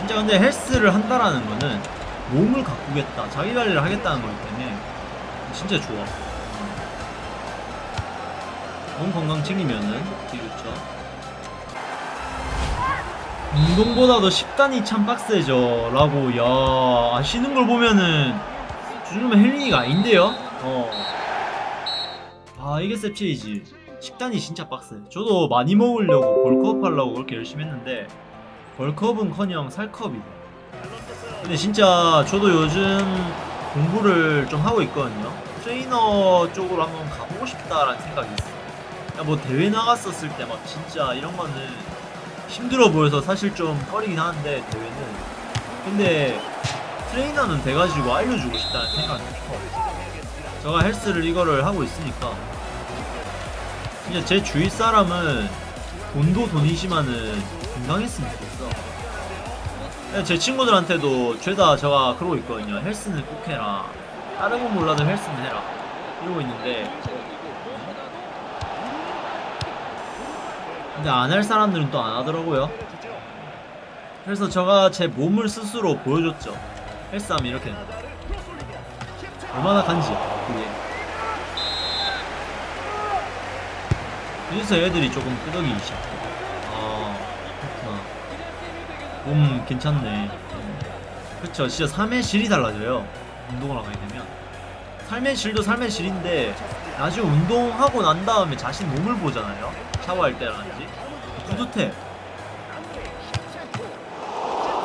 진짜 근데 헬스를 한다라는 거는 몸을 가꾸겠다 자기 관리를 하겠다는 거기 때문에 진짜 좋아. 몸 건강 챙기면은 되게 좋죠. 운동보다도 식단이 참 빡세죠. 라고 야 아시는 걸 보면은 요즘은 헬링이가 아닌데요? 어. 아 이게 셉체이지 식단이 진짜 빡세. 저도 많이 먹으려고 벌크업 하려고 그렇게 열심히 했는데 벌크업은커녕 살크업이다 근데 진짜 저도 요즘 공부를 좀 하고 있거든요. 트레이너 쪽으로 한번 가보고 싶다라는 생각이 있어요. 야, 뭐 대회 나갔었을 때 막 진짜 이런 거는 힘들어 보여서 사실 좀 꺼리긴 하는데 대회는. 근데 트레이너는 돼가지고 알려주고 싶다는 생각이 커 제가 헬스를 이거를 하고 있으니까. 그냥 제 주위 사람은 돈도 돈이지만은 건강했으면 좋겠어 그냥 제 친구들한테도 죄다 제가 그러고 있거든요. 헬스는 꼭 해라. 다른 건 몰라도 헬스는 해라. 이러고 있는데. 근데 안 할 사람들은 또 안 하더라고요. 그래서 제가 제 몸을 스스로 보여줬죠. 헬스하면 이렇게. 얼마나 간지 그게. 그래서 애들이 조금 끄덕이기 시작해 몸 괜찮네. 그쵸 진짜 삶의 질이 달라져요. 운동을 하게 되면. 삶의 질도 삶의 질인데 나중에 운동하고 난 다음에 자신 몸을 보잖아요. 샤워할 때라든지. 뿌듯해.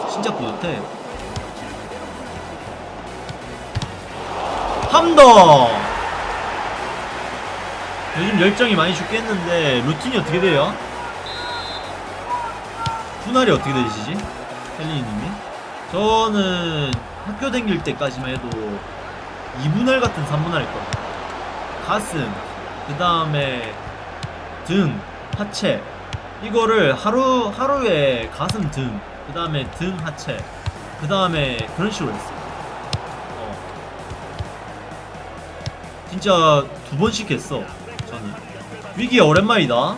진짜 뿌듯해. 함더 요즘 열정이 많이 죽겠는데 루틴이 어떻게 돼요? 분할이 어떻게 되시지? 헬리님이? 저는 학교 다닐 때까지만 해도 2분할 같은 3분할 했거든요 가슴 그 다음에 등 하체 이거를 하루 하루에 가슴 등 그 다음에 등 하체 그 다음에 그런 식으로 했어요 어. 진짜 두 번씩 했어 저는 위기 오랜만이다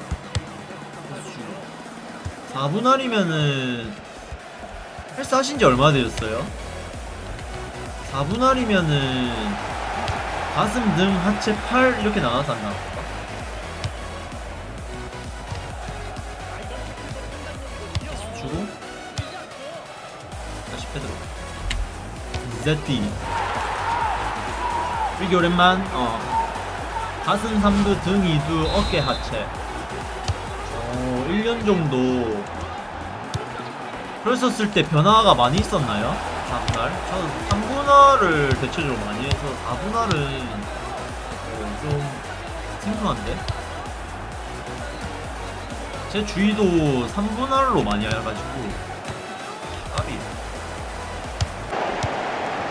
4분할이면은 헬스 하신 지 얼마 되셨어요? 4분할이면은 가슴, 등, 하체, 팔 이렇게 나눠서 다시 패드로. ZD 위기 오랜만. 어. 가슴 3두, 등 2두, 어깨 하체. 어 1년 정도 그랬었을 때 변화가 많이 있었나요? 4분할? 저는 3분할을 대체적으로 많이 해서 4분할은 어, 좀 생소한데? 제 주위도 3분할로 많이 해가지고 까비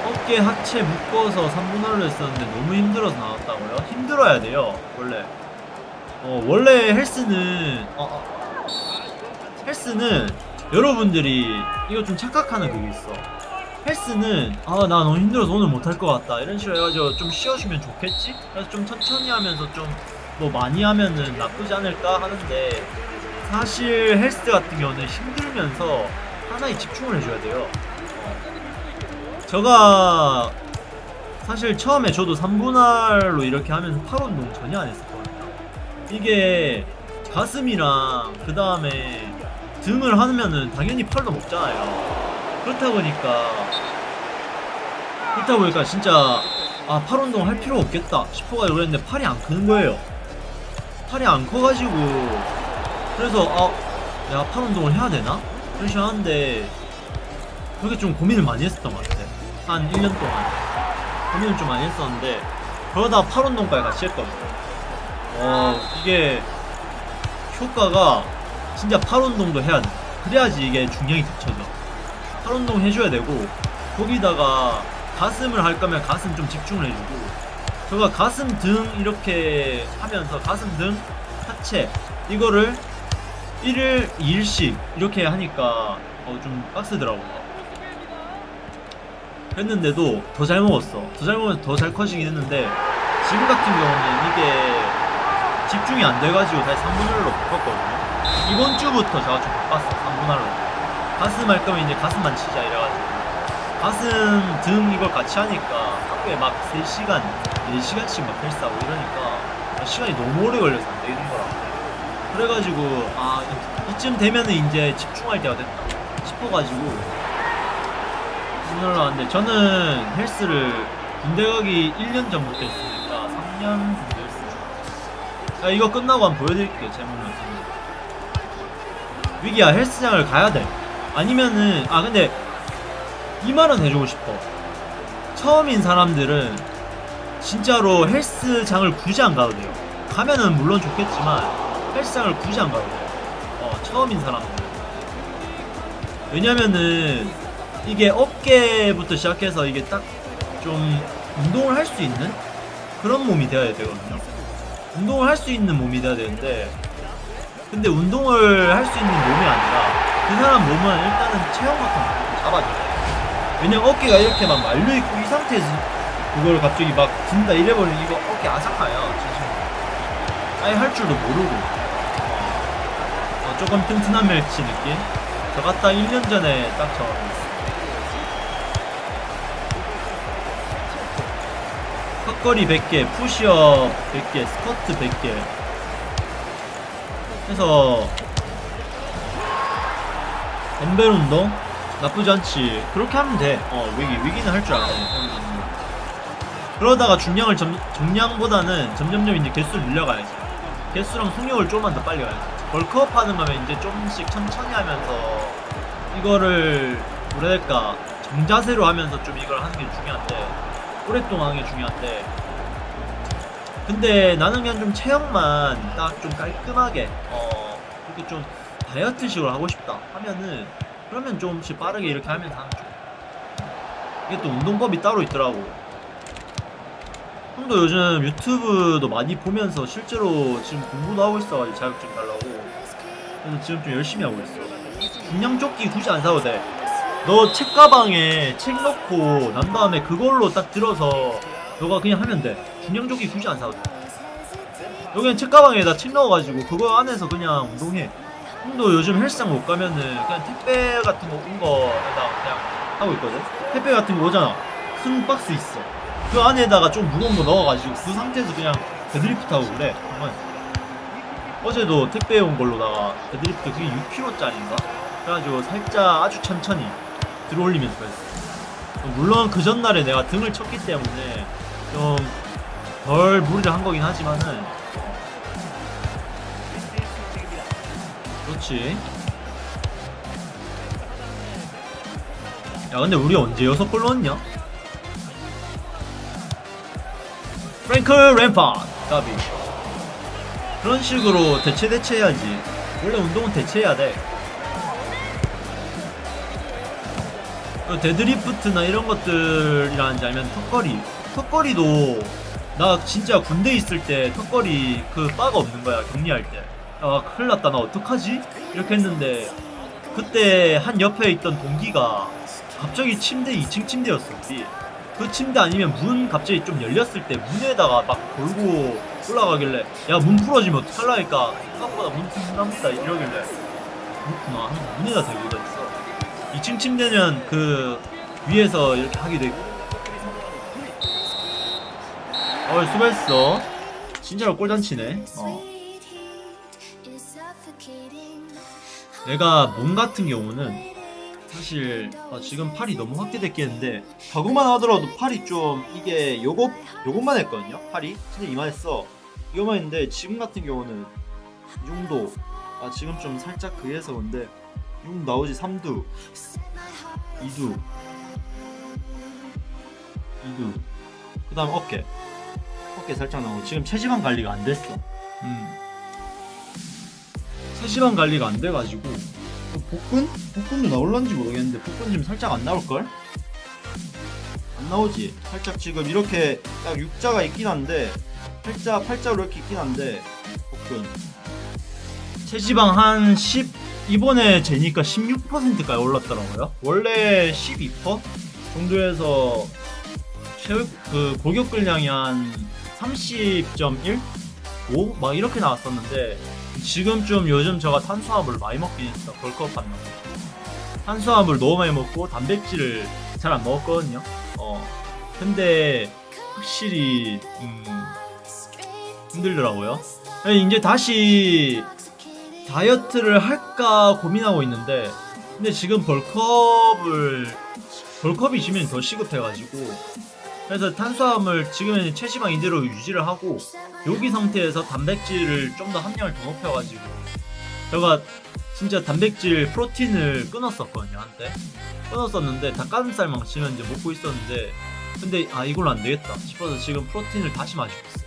어깨 하체 묶어서 3분할로 했었는데 너무 힘들어서 나왔다고요? 힘들어야 돼요 원래 어 원래 헬스는 어, 어. 헬스는 여러분들이 이거 좀 착각하는 그게 있어. 헬스는 아 나 너무 힘들어서 오늘 못할 것 같다. 이런 식으로 해가지고 좀 쉬어주면 좋겠지? 그래서 좀 천천히 하면서 좀 뭐 많이 하면은 나쁘지 않을까 하는데 사실 헬스 같은 경우는 힘들면서 하나에 집중을 해줘야 돼요. 제가 사실 처음에 저도 3분할로 이렇게 하면서 팔 운동 전혀 안 했었거든요. 이게 가슴이랑 그 다음에 등을 하면은 당연히 팔도 먹잖아요. 그렇다 보니까 그렇다 보니까 진짜 아 팔 운동 할 필요 없겠다 싶어가지고 그랬는데 팔이 안 크는 거예요. 팔이 안 커가지고 그래서 아 내가 팔 운동을 해야 되나? 식으로 하는데 그렇게 좀 고민을 많이 했었던 것 같아. 한 1년 동안 고민을 좀 많이 했었는데 그러다 팔 운동까지 같이 했거든요. 어 이게 효과가 진짜 팔 운동도 해야 돼. 그래야지 이게 중량이 겹쳐져. 팔 운동 해줘야 되고 거기다가 가슴을 할 거면 가슴 좀 집중을 해주고 제가 가슴 등 이렇게 하면서 가슴 등 하체 이거를 1일 2일씩 이렇게 하니까 어, 좀 빡세더라고요. 했는데도 더 잘 먹었어. 더 잘 먹으면 더 잘 커지긴 했는데 지금 같은 경우는 이게 집중이 안 돼가지고 다시 3분할로 바꿨거든요. 이번 주부터 제가 좀 바꿨어 3분할로. 가슴 할 거면 이제 가슴만 치자 이래가지고. 가슴 등 이걸 같이 하니까 하루에 막 3시간 4시간씩 막 헬스하고 이러니까 시간이 너무 오래 걸려서 안 되는 거라 그래가지고 아 이- 이쯤 되면은 이제 집중할 때가 됐다. 싶어가지고. 오늘 왔는데 저는 헬스를 군대 가기 1년 전부터 했으니까 3년 정도 했어요. 자, 이거 끝나고 한번 보여드릴게요 거 위기야 헬스장을 가야 돼. 아니면은 아 근데 이 말은 해주고 싶어. 처음인 사람들은 진짜로 헬스장을 굳이 안 가도 돼요. 가면은 물론 좋겠지만 헬스장을 굳이 안 가도 돼요. 어 처음인 사람들은. 왜냐면은 이게 어깨부터 시작해서 이게 딱 좀 운동을 할 수 있는 그런 몸이 되어야 되거든요. 운동을 할 수 있는 몸이 돼야 되는데 근데 운동을 할 수 있는 몸이 아니라 그 사람 몸은 일단은 체형 같은 거 잡아줘야 돼. 왜냐면 어깨가 이렇게 막 말려있고 이 상태에서 그걸 갑자기 막 든다 이래버리면 이거 어깨 아삭하요 진짜 아예 할 줄도 모르고. 어, 조금 튼튼한 멸치 느낌? 저 갔다 1년 전에 딱 적었어요. 턱걸이 100개, 푸시업 100개, 스쿼트 100개 해서 덤벨 운동 나쁘지 않지. 그렇게 하면 돼. 어, 위기 위기는 할 줄 알아. 그러다가 중량을 점, 정량보다는 점점점 이제 개수를 늘려가야지. 개수랑 속력을 조금만 더 빨리 가야지. 벌크업 하는 거면 이제 조금씩 천천히 하면서 이거를 될까? 정자세로 하면서 좀 이걸 하는 게 중요한데 오랫동안 하는 게 중요한데 근데 나는 그냥 좀 체형만 딱 좀 깔끔하게 어 이렇게 좀 다이어트식으로 하고 싶다 하면은 그러면 좀씩 빠르게 이렇게 하면 좋아. 이게 또 운동법이 따로 있더라고. 형도 요즘 유튜브도 많이 보면서 실제로 지금 공부도 하고 있어가지고 자격증 달라고. 그래서 지금 좀 열심히 하고 있어. 중량 조끼 굳이 안 사도 돼. 너 책가방에 책 넣고 난 다음에 그걸로 딱 들어서 너가 그냥 하면 돼. 중량 조끼 굳이 안 사도 돼. 여기는 책가방에다 책 넣어가지고 그거 안에서 그냥 운동해. 형도 요즘 헬스장 못 가면은 그냥 택배 같은 거 온 거에다 그냥 하고 있거든. 택배 같은 거 오잖아. 큰 박스 있어. 그 안에다가 좀 무거운 거 넣어가지고 그 상태에서 그냥 데드리프트 하고 그래. 정말. 어제도 택배 온 걸로다가 데드리프트 그게 6kg짜리인가? 그래가지고 살짝 아주 천천히 들어올리면서 했어. 물론 그 전날에 내가 등을 쳤기 때문에 좀 덜 무리를 한 거긴 하지만은. 그렇지. 야 근데 우리 언제 여섯 골 넣었냐? 프랭크 램파드 가비. 그런 식으로 대체 대체해야지. 원래 운동은 대체해야 돼. 그 데드리프트나 이런 것들이라는지 아니면 턱걸이 턱걸이도 나 진짜 군대 있을 때 턱걸이 그 바가 없는 거야 격리할 때 아 큰일 났다. 나 어떡하지? 이렇게 했는데 그때 한 옆에 있던 동기가 갑자기 침대 2층 침대였어 우리. 그 침대 아니면 문 갑자기 좀 열렸을 때 문에다가 막 걸고 올라가길래 야 문 풀어지면 어떡할라니까. 생각보다 문 튼튼합니다. 이러길래 그렇구나 문에다 대고 다녔어. 2층 침대는 그 위에서 이렇게 하게 되고 어 수고했어. 진짜로 꿀잔치네. 어. 내가 몸 같은 경우는 사실 아, 지금 팔이 너무 확대됐겠는데 저거만 하더라도 팔이 좀 이게 요거 요것만 했거든요 팔이. 진짜 이만했어. 이거만 했는데 지금 같은 경우는 이 정도. 아 지금 좀 살짝 그해서 근데 이 정도 나오지 3두. 2두. 2두. 그 다음 어깨 어깨 살짝 나오고 지금 체지방 관리가 안 됐어 음. 체지방 관리가 안 돼가지고 어, 복근? 복근도 나올란지 모르겠는데 복근 지금 살짝 안 나올걸? 안 나오지 살짝 지금 이렇게 딱 U자가 있긴 한데 팔자 팔자로 이렇게 있긴 한데 복근 체지방 한 10 이번에 재니까 16%까지 올랐더라고요 원래 12% 정도에서 체육 그 골격 근량이 한 30.1? 5? 막 이렇게 나왔었는데 지금 좀 요즘 제가 탄수화물을 많이 먹긴 했어 벌크업 거 탄수화물 너무 많이 먹고 단백질을 잘 안 먹었거든요. 어. 근데 확실히 음, 힘들더라고요. 이제 다시 다이어트를 할까 고민하고 있는데 근데 지금 벌컵을 벌컵이 지면 더 시급해가지고 그래서 탄수화물 지금은 체지방 이대로 유지를 하고 여기 상태에서 단백질을 좀 더 함량을 더 높여가지고 제가 진짜 단백질 프로틴을 끊었었거든요 한때. 끊었었는데 닭가슴살만 지금 이제 먹고 있었는데 근데 아 이걸로 안 되겠다 싶어서 지금 프로틴을 다시 마시고 있어요.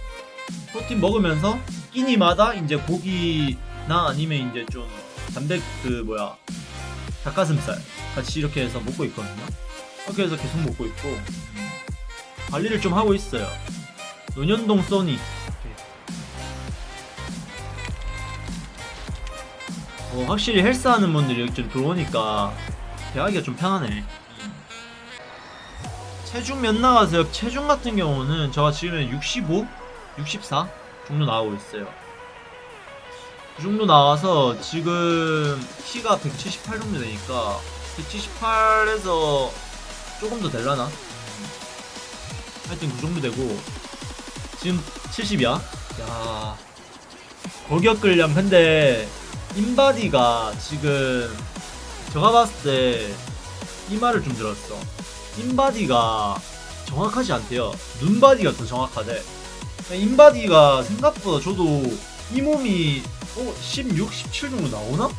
프로틴 먹으면서 끼니마다 이제 고기나 아니면 이제 좀 단백 그 뭐야 닭가슴살 같이 이렇게 해서 먹고 있거든요. 이렇게 해서 계속 먹고 있고. 음, 관리를 좀 하고 있어요 논현동 써니 어, 확실히 헬스하는 분들이 여기 좀 들어오니까 대하기가 좀 편하네. 체중 몇 나가세요? 체중 같은 경우는 제가 지금 65, 64 정도 나오고 있어요. 그 정도 나와서 지금 키가 178 정도 되니까 178에서 조금 더 될라나? 하여튼 그 정도 되고 지금 70이야? 야 골격근량 근데 인바디가 지금 제가 봤을 때 이 말을 좀 들었어. 인바디가 정확하지 않대요. 눈바디가 더 정확하대. 인바디가 생각보다 저도 이 몸이 어, 16, 17 정도 나오나?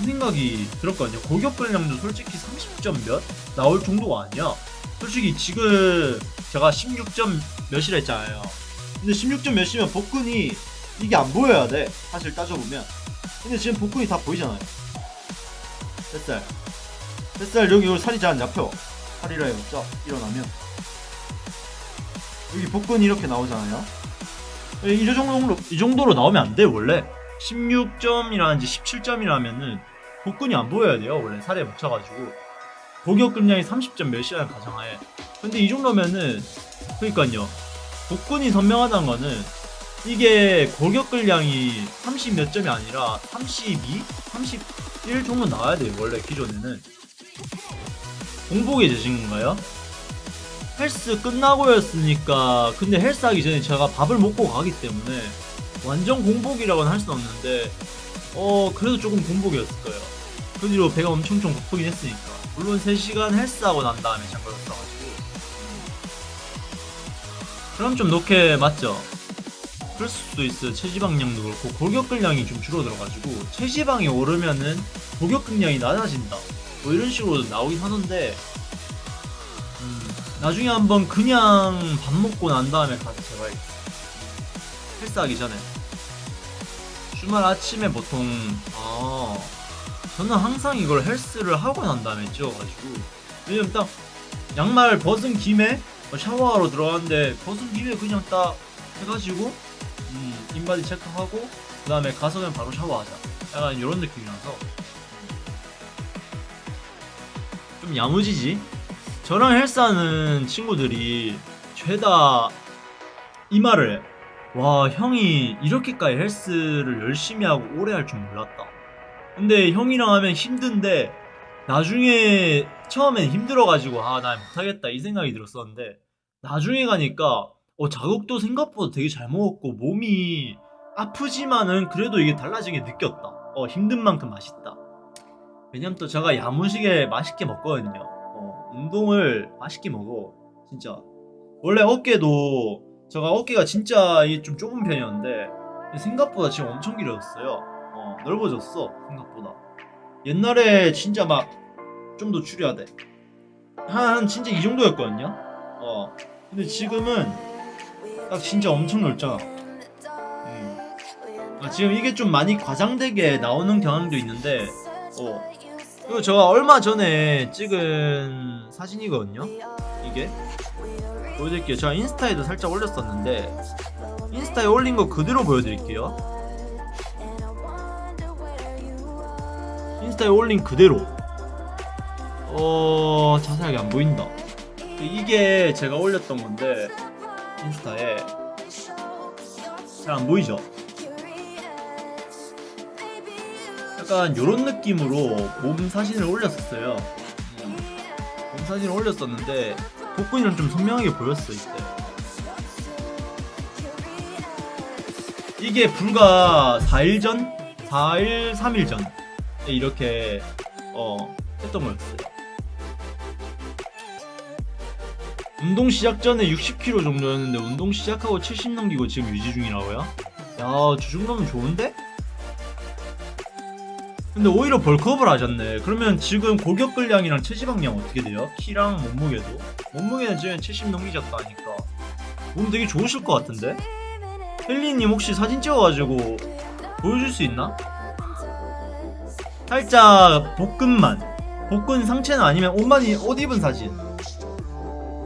이 생각이 들었거든요. 골격 근량도 솔직히 30점 몇 나올 정도가 아니야. 솔직히 지금 제가 16점 몇이라 했잖아요. 근데 16점 몇이면 복근이 이게 안 보여야 돼. 사실 따져보면. 근데 지금 복근이 다 보이잖아요. 뱃살. 뱃살 여기 여기 살이 잘 안 잡혀. 살이라 해봤자 일어나면 여기 복근이 이렇게 나오잖아요. 이 정도로 이 정도로 나오면 안 돼 원래. 16점이라든지 17점이라면은 복근이 안 보여야 돼요 원래 살에 묻혀가지고 고격근량이 30점 몇이라는 가정하에 근데 이 정도면은 그러니까요. 복근이 선명하다는 거는 이게 골격근량이 30 몇 점이 아니라 32, 31 정도 나와야 돼요 원래 기존에는. 공복에 되신 건가요? 헬스 끝나고였으니까 근데 헬스 하기 전에 제가 밥을 먹고 가기 때문에 완전 공복이라고는 할 수는 없는데 어 그래도 조금 공복이었을 거예요. 그 뒤로 배가 엄청 좀 고프긴 했으니까 물론 3시간 헬스하고 난 다음에 잠깐 였어가지고 그럼 좀 높게 맞죠? 그럴 수도 있어요. 체지방량도 그렇고 골격근량이 좀 줄어들어가지고 체지방이 오르면은 골격근량이 낮아진다. 뭐 이런 식으로 나오긴 하는데 음, 나중에 한번 그냥 밥 먹고 난 다음에 가서 재봐야겠어. 헬스하기 전에 주말 아침에 보통 아 저는 항상 이걸 헬스를 하고 난 다음에 찍어가지고 왜냐면 딱 양말 벗은 김에 샤워하러 들어갔는데 벗은 김에 그냥 딱 해가지고 음, 인바디 체크하고 그 다음에 가서 그냥 바로 샤워하자. 약간 이런 느낌이라서. 좀 야무지지? 저랑 헬스하는 친구들이 죄다 이 말을 해. 와 형이 이렇게까지 헬스를 열심히 하고 오래 할 줄 몰랐다 근데 형이랑 하면 힘든데 나중에 처음엔 힘들어가지고 아 나 못하겠다 이 생각이 들었었는데 나중에 가니까 어, 자극도 생각보다 되게 잘 먹었고 몸이 아프지만은 그래도 이게 달라진 게 느꼈다. 어, 힘든 만큼 맛있다. 왜냐면 또 제가 야무지게 맛있게 먹거든요. 어, 운동을 맛있게 먹어. 진짜. 원래 어깨도 제가 어깨가 진짜 좀 좁은 편이었는데 생각보다 지금 엄청 길어졌어요. 어, 넓어졌어. 생각보다. 옛날에 진짜 막 좀 더 줄여야 돼. 한 진짜 이 정도였거든요. 어. 근데 지금은 딱 진짜 엄청 넓잖아. 음. 아, 지금 이게 좀 많이 과장되게 나오는 경향도 있는데, 어. 그리고 제가 얼마 전에 찍은 사진이거든요. 이게 보여드릴게요. 제가 인스타에도 살짝 올렸었는데 인스타에 올린 거 그대로 보여드릴게요. 인스타에 올린 그대로. 어 자세하게 안 보인다. 이게 제가 올렸던 건데 인스타에 잘 안 보이죠? 약간 요런 느낌으로 몸 사진을 올렸었어요. 음, 몸 사진을 올렸었는데 복근이랑 좀 선명하게 보였어 이때. 이게 불과 4일 전, 4일, 3일 전 이렇게 어 했던 거였어요. 운동 시작 전에 60kg 정도였는데 운동 시작하고 70 넘기고 지금 유지 중이라고요? 야, 저 정도면 좋은데? 근데 오히려 벌크업을 하셨네. 그러면 지금 골격근량이랑 체지방량 어떻게 돼요? 키랑 몸무게도? 몸무게는 지금 70 넘기셨다니까. 몸 되게 좋으실 것 같은데? 헬리님 혹시 사진 찍어가지고 보여줄 수 있나? 살짝 복근만. 복근 상체는 아니면 옷만, 입- 옷 입은 사진.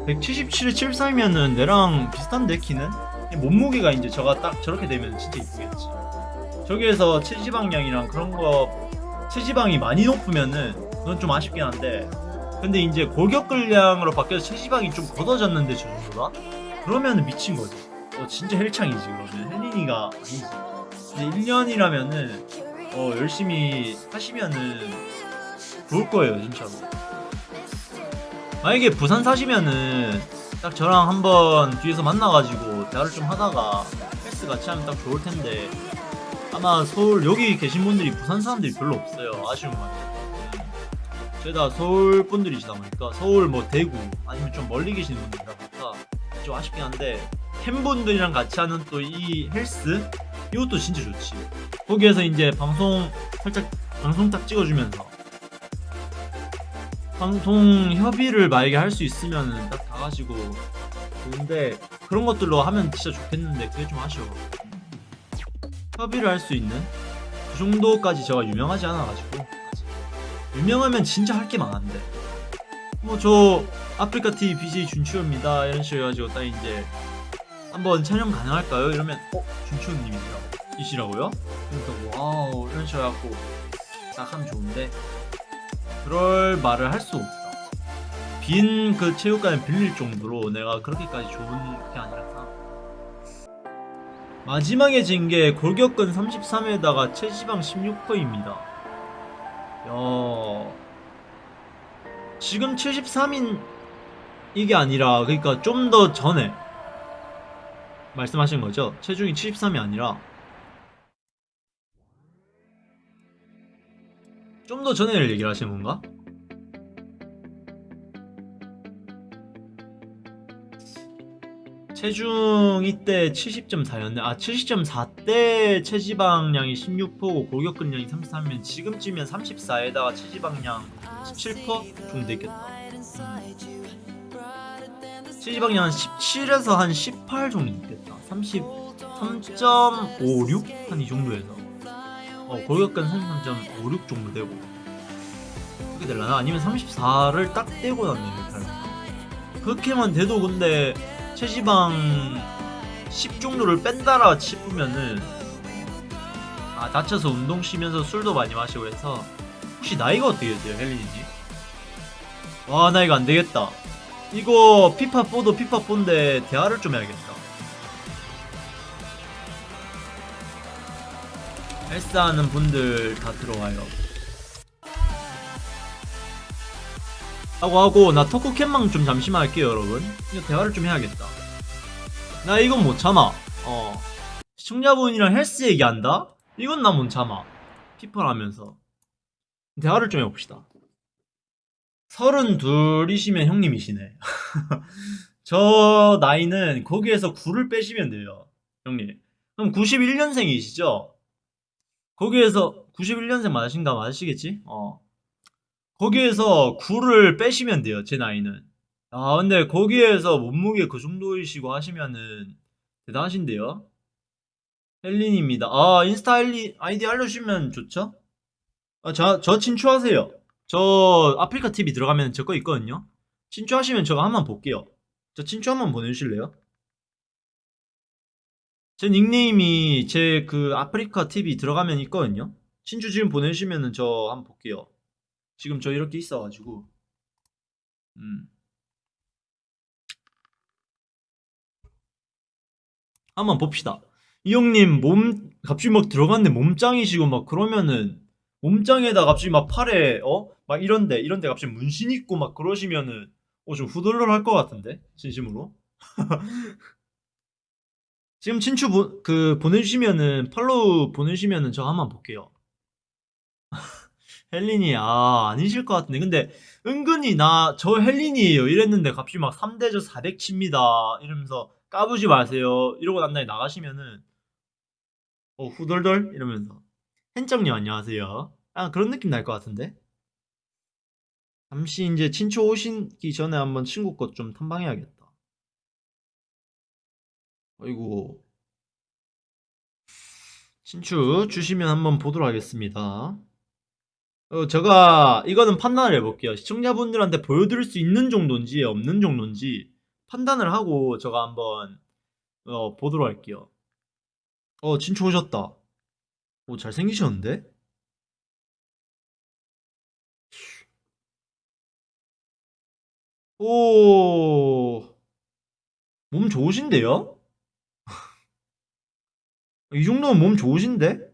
177에 73이면은 내랑 비슷한데 키는? 몸무게가 이제 저가 딱 저렇게 되면 진짜 이쁘겠지. 저기에서 체지방량이랑 그런 거 체지방이 많이 높으면은 그건 좀 아쉽긴 한데 근데 이제 골격근량으로 바뀌어서 체지방이 좀 걷어졌는데 저 정도다? 그러면은 미친 거지. 어 진짜 헬창이지 그러면 헬린이가 아니지. 근데 1년이라면은 어 열심히 하시면은 좋을 거예요 진짜로. 만약에 부산 사시면은 딱 저랑 한번 뒤에서 만나가지고 대화를 좀 하다가 헬스 같이 하면 딱 좋을 텐데 아마 서울 여기 계신 분들이 부산 사람들이 별로 없어요 아쉬운 건 저희 다 서울 분들이시다 보니까 서울 뭐 대구 아니면 좀 멀리 계시는 분들이다 보니까 좀 아쉽긴 한데 팬분들이랑 같이 하는 또 이 헬스? 이것도 진짜 좋지. 거기에서 이제 방송 살짝 방송 딱 찍어주면서. 방송 협의를 만약에 할 수 있으면은 딱 가가지고 좋은데 그런 것들로 하면 진짜 좋겠는데 그게 좀 아쉬워. 협의를 할 수 있는? 그 정도까지 제가 유명하지 않아가지고. 유명하면 진짜 할 게 많은데. 뭐저 아프리카 TV BJ 준치호입니다 이런 식으로 해가지고 딱 이제 한번 촬영 가능할까요? 이러면 어? 준치호님이시라고 이시라고요? 그러니까 wow 이런 식으로 해갖고 딱 하면 좋은데 그럴 말을 할 수 없다 빈 그 체육관을 빌릴 정도로 내가 그렇게까지 좋은 게 아니라서 마지막에 진 게 골격근 33에다가 체지방 16%입니다. 야. 지금 73인 이게 아니라 그러니까 좀 더 전에 말씀하신 거죠? 체중이 73이 아니라 좀 더 전에를 얘기를 하시는 건가? 체중 이때 70.4였네. 아, 70.4때 체지방량이 16%고 골격근량이 33이면 지금쯤이면 34에다가 체지방량 17% 정도 있겠다. 음. 체지방량 한 17에서 한 18 정도 있겠다. 33.56? 한 이 정도에서. 어, 골격근 33.56 정도 되고. 그렇게 될라나? 아니면 34를 딱 떼고 났네, 이렇게. 그렇게만 돼도 근데 체지방 10 정도를 뺀다라 싶으면은 아 다쳐서 운동 쉬면서 술도 많이 마시고 해서 혹시 나이가 어떻게 되세요 헬리님? 와나 이거 안되겠다 이거 피파4도 피파4인데 대화를 좀 해야겠다. 헬스하는 분들 다 들어와요. 하고 하고 나 토크캠망 좀 잠시만 할게요 여러분. 이거 대화를 좀 해야겠다. 나 이건 못 참아. 어. 시청자분이랑 헬스 얘기한다? 이건 나 못 참아. 피파를 하면서. 대화를 좀 해봅시다 서른둘이시면 형님이시네. 저 나이는 거기에서 9를 빼시면 돼요 형님. 그럼 91년생이시죠? 거기에서 91년생 맞으신가 맞으시겠지? 어. 거기에서 9를 빼시면 돼요 제 나이는. 아 근데 거기에서 몸무게 그 정도이시고 하시면은 대단하신데요? 헬린입니다. 아 인스타 헬리 아이디 알려주시면 좋죠? 아, 저, 저 친추하세요 저 아프리카 TV 들어가면 제 거 있거든요. 친추하시면 제가 한번 볼게요. 저 친추 한번 보내주실래요? 제 닉네임이 제 그 아프리카 TV 들어가면 있거든요. 친추 지금 보내주시면은 저 한번 볼게요. 지금 저 이렇게 있어가지고. 음. 한번 봅시다. 이 형님 몸 갑자기 막 들어갔는데 몸짱이시고 막 그러면은 몸짱에다 갑자기 막 팔에 어? 막 이런데 이런데 갑자기 문신 있고 막 그러시면은 어 좀 후덜덜 할 것 같은데? 진심으로? 지금 친추 보, 그 보내주시면은 팔로우 보내주시면은 저 한번 볼게요. 헬린이 아 아니실 것 같은데. 근데 은근히 나 저 헬린이에요. 이랬는데 갑자기 막 3대저 400 칩니다. 이러면서 까부지 마세요. 이러고 난 다음에 나가시면은 어 후덜덜? 이러면서. 헨정님 안녕하세요. 아 그런 느낌 날 것 같은데 잠시 이제 친추 오시기 전에 한번 친구 것 좀 탐방해야겠다 아이고 친추 주시면 한번 보도록 하겠습니다 어, 제가 이거는 판단을 해볼게요. 시청자분들한테 보여드릴 수 있는 정도인지 없는 정도인지 판단을 하고 제가 한번 어, 보도록 할게요. 어, 진초 오셨다. 오, 잘생기셨는데? 오, 몸 좋으신데요? 이 정도면 몸 좋으신데?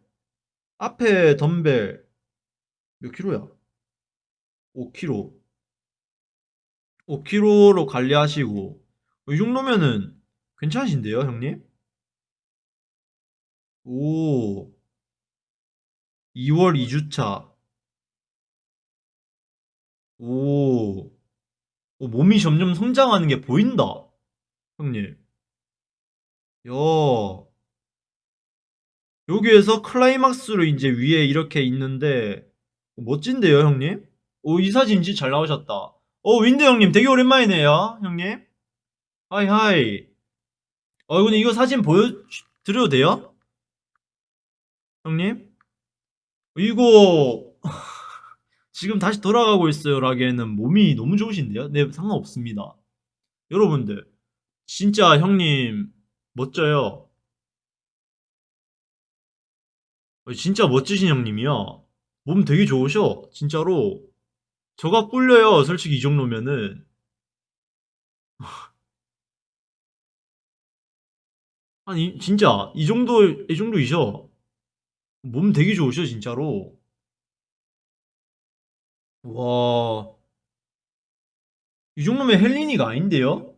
앞에 덤벨 몇 킬로야? 5kg. 5kg로 관리하시고 이 정도면은 괜찮으신데요, 형님? 오. 2월 2주차. 오. 오, 몸이 점점 성장하는 게 보인다. 형님. 야. 여기에서 클라이막스로 이제 위에 이렇게 있는데 멋진데요, 형님? 오, 이 사진 진짜 잘 나오셨다. 어, 윈드 형님 되게 오랜만이네요, 형님. hi hi. 어, 근데 이거 사진 보여드려도 돼요? 형님? 이거 지금 다시 돌아가고 있어요 라기에는 몸이 너무 좋으신데요? 네, 상관없습니다. 여러분들, 진짜 형님 멋져요. 어, 진짜 멋지신 형님이야. 몸 되게 좋으셔. 진짜로. 저가 꿀려요. 솔직히 이 정도면은. 아니, 진짜. 이 정도, 이 정도이셔. 몸 되게 좋으셔, 진짜로. 와. 이 정도면 헬린이가 아닌데요?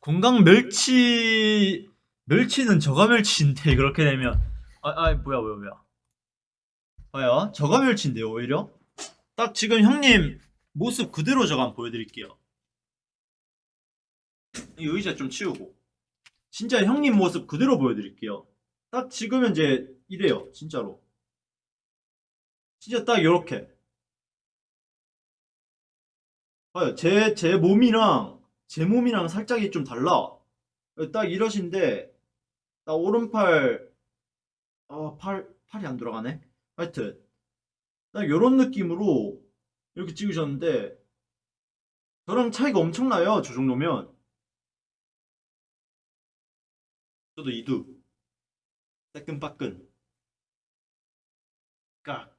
건강 멸치, 멸치는 저가 멸치인데, 그렇게 되면. 아, 아, 뭐야, 뭐야, 뭐야. 뭐야? 저가 멸치인데요, 오히려? 딱 지금 형님 모습 그대로 저가 보여드릴게요. 이 의자 좀 치우고. 진짜 형님 모습 그대로 보여드릴게요. 딱 지금 현재 이래요, 진짜로. 진짜 딱 요렇게. 제, 제 몸이랑, 제 몸이랑 살짝이 좀 달라. 딱 이러신데, 딱 오른팔, 아, 팔, 팔이 안 돌아가네? 하여튼, 딱 요런 느낌으로 이렇게 찍으셨는데, 저랑 차이가 엄청나요, 저 정도면. 저도 이두. 따끈빠끈. 까.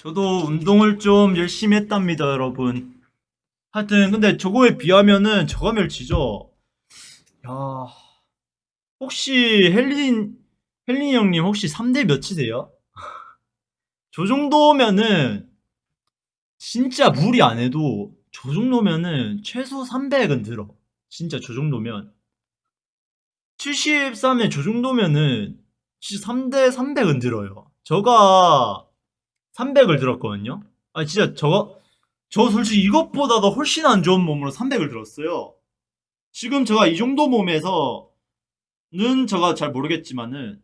저도 운동을 좀 열심히 했답니다, 여러분. 하여튼, 근데 저거에 비하면은 저가 멸치죠? 야. 혹시 헬린, 헬린 형님 혹시 3대 몇이세요? 저 정도면은 진짜 무리 안 해도 저 정도면은 최소 300은 들어. 진짜 저 정도면. 73에 저 정도면은 진짜 3대 300은 들어요. 저가 300을 들었거든요. 아 진짜 저거 저 솔직히 이것보다도 훨씬 안 좋은 몸으로 300을 들었어요. 지금 제가 이 정도 몸에서는 제가 잘 모르겠지만은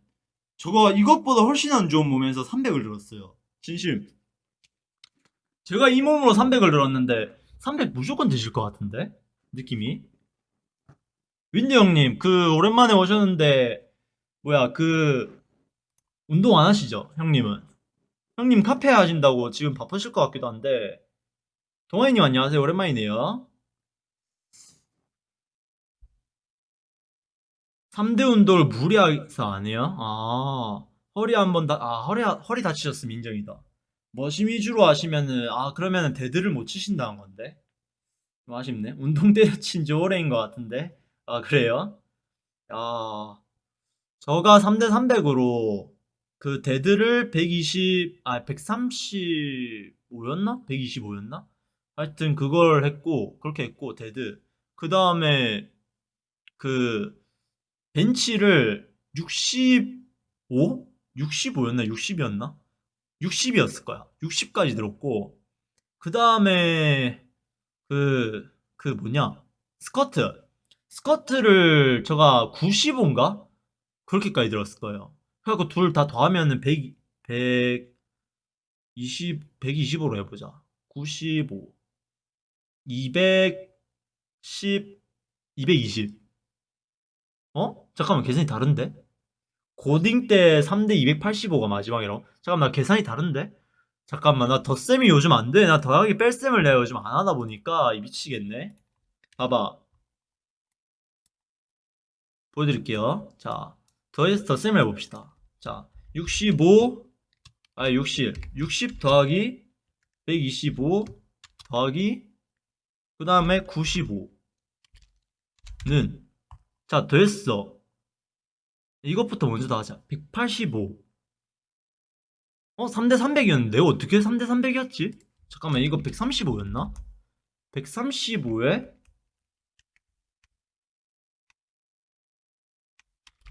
저거 이것보다 훨씬 안 좋은 몸에서 300을 들었어요. 진심. 제가 이 몸으로 300을 들었는데 300 무조건 드실 것 같은데 느낌이. 윈드 형님 그 오랜만에 오셨는데 뭐야 그 운동 안 하시죠 형님은? 형님 카페 하신다고 지금 바쁘실 것 같기도 한데. 동아이님 안녕하세요. 오랜만이네요. 3대 운동을 무리해서 안 해요? 아 허리 한번 다, 아 허리, 허리 다치셨으면 인정이다. 머신 위주로 하시면은 아 그러면은 데드를 못 치신다는 건데. 좀 아쉽네. 운동 때려친 지 오래인 것 같은데. 아 그래요? 아 저가 3대 300으로 그 데드를 120, 아, 135였나? 125였나? 하여튼 그걸 했고, 그렇게 했고, 데드. 그 다음에 그 벤치를 65? 65였나? 60이었나? 60이었을 거야. 60까지 들었고, 그 다음에 그, 그 뭐냐? 스쿼트. 스쿼트를 제가 95인가? 그렇게까지 들었을 거예요. 그래갖고 둘 다 더하면은 100, 120, 125로 해보자. 95, 210, 220. 어? 잠깐만, 계산이 다른데? 고딩 때 3대 285가 마지막이라고? 잠깐만, 나 계산이 다른데? 잠깐만, 나 덧셈이 요즘 안 돼. 나 더하기 뺄셈을 내가 요즘 안 하다 보니까 이 미치겠네. 봐봐. 보여드릴게요. 자, 더해서 덧셈을 해봅시다. 자, 65, 아, 60. 60 더하기 125 더하기 그 다음에 95는 자, 됐어. 이것부터 먼저 다 하자. 185. 어, 3대 300이었는데 내가 어떻게 3대 300이었지? 잠깐만, 이거 135였나? 135에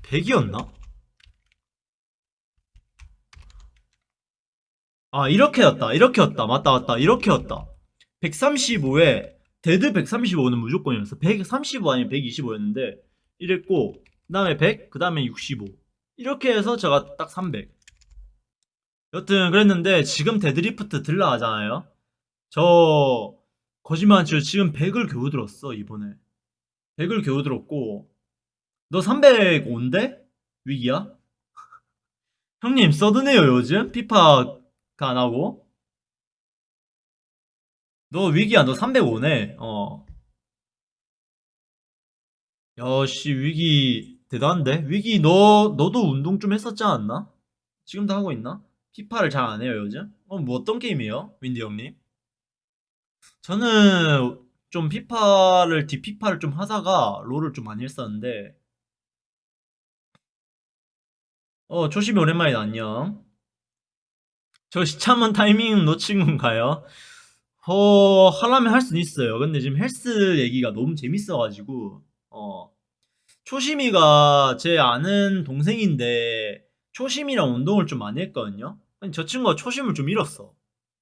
100이었나? 아, 이렇게였다. 이렇게였다. 맞다, 맞다. 이렇게였다. 135에 데드 135는 무조건이었어. 135 아니면 125였는데 이랬고 그 다음에 100, 그 다음에 65 이렇게 해서 제가 딱 300 여튼 그랬는데 지금 데드리프트 들라 하잖아요 저 거짓말 안 치고 지금 100을 겨우 들었어 이번에 100을 겨우 들었고 너 305인데? 위기야? 형님 서드네요 요즘? 피파가 안 하고 너 위기야 너 305네 어 야씨 위기 대단한데? 위기 너 너도 운동 좀 했었지 않았나? 지금도 하고 있나? 피파를 잘 안 해요 요즘? 어 뭐 어떤 게임이에요? 윈디 형님? 저는 좀 피파를 뒷피파를 좀 하다가 롤을 좀 많이 했었는데 어 조심히 오랜만이다 안녕 저 시참은 타이밍 놓친 건가요? 어 하려면 할 수는 있어요. 근데 지금 헬스 얘기가 너무 재밌어가지고 어 초심이가 제 아는 동생인데 초심이랑 운동을 좀 많이 했거든요. 아니, 저 친구가 초심을 좀 잃었어.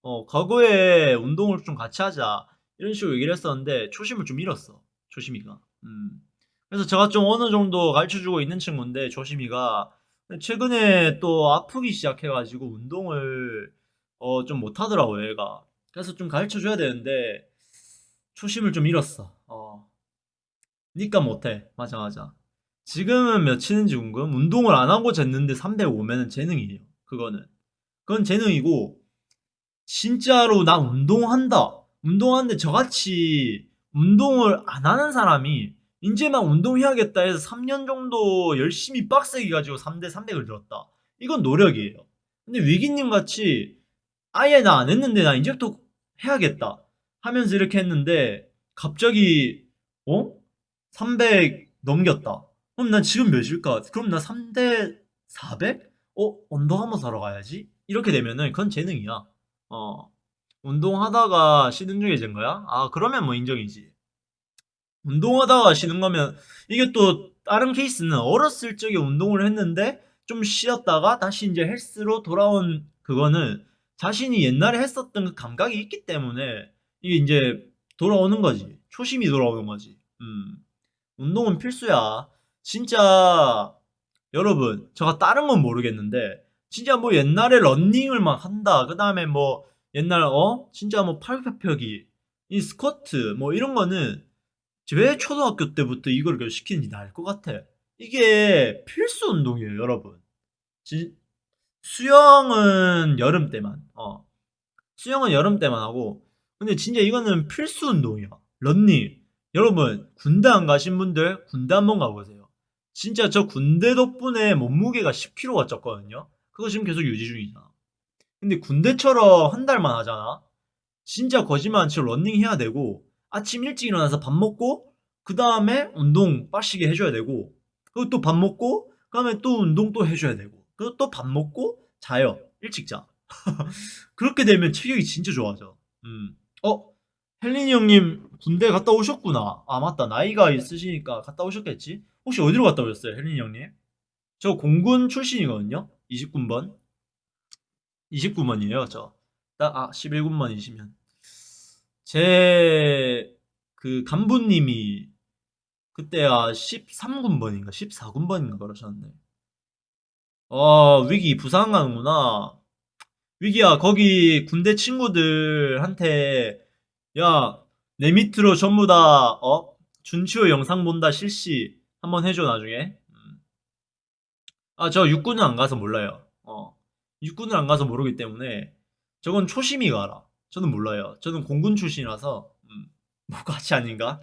어 과거에 운동을 좀 같이 하자. 이런 식으로 얘기를 했었는데 초심을 좀 잃었어 초심이가. 음. 그래서 제가 좀 어느 정도 가르쳐주고 있는 친구인데 조심이가 최근에 또 아프기 시작해가지고 운동을 어, 좀 못하더라고요 얘가. 그래서 좀 가르쳐줘야 되는데 초심을 좀 잃었어. 어. 니까 못해. 맞아 맞아. 지금은 몇 치는지 궁금. 운동을 안 하고 쟀는데 305면은 재능이에요 그거는. 그건 재능이고 진짜로 나 운동한다. 운동하는데 저같이 운동을 안 하는 사람이 이제만 운동해야겠다 해서 3년 정도 열심히 빡세게 가지고 3대 300을 들었다 이건 노력이에요 근데 위기님 같이 아예 나 안 했는데 나 이제부터 해야겠다 하면서 이렇게 했는데 갑자기 어? 300 넘겼다 그럼 난 지금 몇일까? 그럼 나 3대 400? 어? 언더 한번 사러 가야지? 이렇게 되면은 그건 재능이야 어 운동하다가 쉬는 중에 된 거야? 아 그러면 뭐 인정이지 운동하다가 쉬는 거면 이게 또 다른 케이스는 어렸을 적에 운동을 했는데 좀 쉬었다가 다시 이제 헬스로 돌아온 그거는 자신이 옛날에 했었던 그 감각이 있기 때문에 이게 이제 돌아오는 거지. 초심이 돌아오는 거지. 음. 운동은 필수야. 진짜 여러분 제가 다른 건 모르겠는데 진짜 뭐 옛날에 런닝을 막 한다 그 다음에 뭐 옛날 어? 진짜 뭐 팔굽혀펴기 이 스쿼트 뭐 이런 거는 왜 초등학교 때부터 이걸 시키는지 나 알 것 같아 이게 필수 운동이에요 여러분. 지, 수영은 여름 때만 어. 수영은 여름 때만 하고 근데 진짜 이거는 필수 운동이야. 런닝. 여러분 군대 안 가신 분들 군대 한번 가보세요. 진짜 저 군대 덕분에 몸무게가 10kg가 쪘거든요. 그거 지금 계속 유지 중이잖아. 근데 군대처럼 한 달만 하잖아. 진짜 거짓말 안 치고 런닝 해야 되고 아침 일찍 일어나서 밥 먹고 그 다음에 운동 빡시게 해줘야 되고 그리고 또 밥 먹고 그 다음에 또 운동 또 해줘야 되고 그리고 또 밥 먹고 자요. 일찍 자. 그렇게 되면 체격이 진짜 좋아져. 음. 어? 헬린이 형님 군대 갔다 오셨구나. 아 맞다. 나이가 있으시니까 갔다 오셨겠지? 혹시 어디로 갔다 오셨어요 헬린이 형님? 저 공군 출신이거든요. 29번. 29번이에요 저. 딱, 아 11군번이시면 제 그 간부님이 그때가 13군번인가? 14군번인가 그러셨네. 어 위기 부상 가는구나. 위기야 거기 군대 친구들한테 야 내 밑으로 전부 다 어? 준치호 영상 본다 실시 한번 해줘 나중에. 아 저 육군은 안 가서 몰라요. 어. 육군을 안 가서 모르기 때문에 저건 초심이 가라 저는 몰라요. 저는 공군 출신이라서 음, 뭐 같이 아닌가?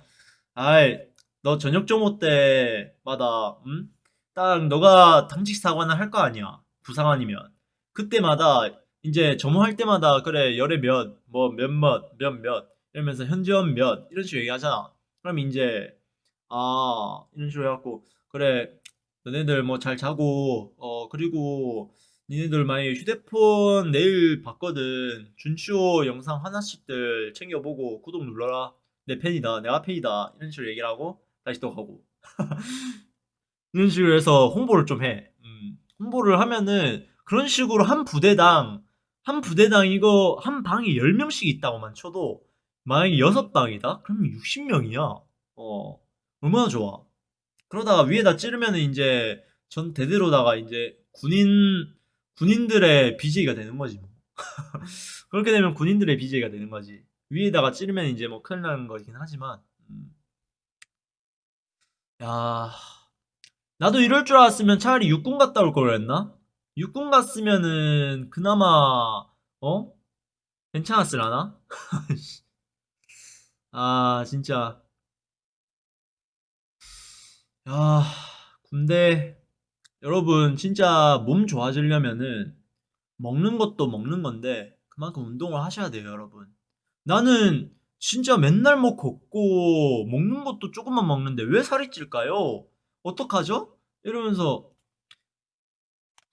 아이 너 저녁 점호 때마다 음? 딱 너가 당직 사관을 할 거 아니야. 부상 아니면. 그때마다 이제 점호할 때마다 그래 열에 몇 뭐 몇몇 몇몇 이러면서 현지원 몇 이런 식으로 얘기하잖아. 그럼 이제 아 이런 식으로 해갖고 그래 너네들 뭐 잘 자고 어 그리고 니네들 만약에 휴대폰 내일 봤거든. 준치호 영상 하나씩들 챙겨보고 구독 눌러라. 내 팬이다. 내가 팬이다. 이런 식으로 얘기를 하고 다시 또 가고. 이런 식으로 해서 홍보를 좀해. 음, 홍보를 하면은 그런 식으로 한 부대당 한 부대당 이거 한 방이 10명씩 있다고만 쳐도 만약에 6방이다? 그러면 60명이야. 어. 얼마나 좋아. 그러다가 위에다 찌르면은 이제 전 대대로다가 이제 군인 군인들의 BJ가 되는 거지 뭐. 그렇게 되면 군인들의 BJ가 되는 거지 위에다가 찌르면 이제 뭐 큰일 나는 거긴 하지만 음. 야 나도 이럴 줄 알았으면 차라리 육군 갔다 올 걸 그랬나? 육군 갔으면은 그나마 어? 괜찮았을라나? 아 진짜 야 군대 여러분 진짜 몸 좋아지려면은 먹는 것도 먹는 건데 그만큼 운동을 하셔야 돼요 여러분 나는 진짜 맨날 뭐 걷고 먹는 것도 조금만 먹는데 왜 살이 찔까요? 어떡하죠? 이러면서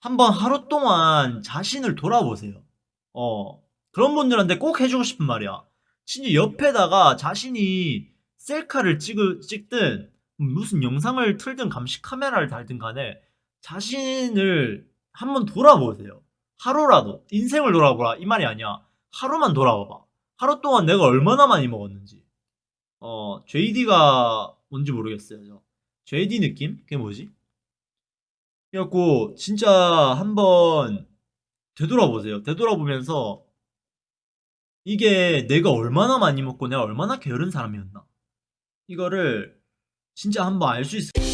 한번 하루 동안 자신을 돌아보세요 어 그런 분들한테 꼭 해주고 싶은 말이야 진짜 옆에다가 자신이 셀카를 찍, 찍든 무슨 영상을 틀든 감시 카메라를 달든 간에 자신을 한번 돌아보세요. 하루라도 인생을 돌아보라 이 말이 아니야. 하루만 돌아봐봐. 하루 동안 내가 얼마나 많이 먹었는지. 어 JD가 뭔지 모르겠어요. 저. JD 느낌? 그게 뭐지? 그래갖고 진짜 한번 되돌아보세요. 되돌아보면서 이게 내가 얼마나 많이 먹고 내가 얼마나 게으른 사람이었나 이거를 진짜 한번 알 수 있을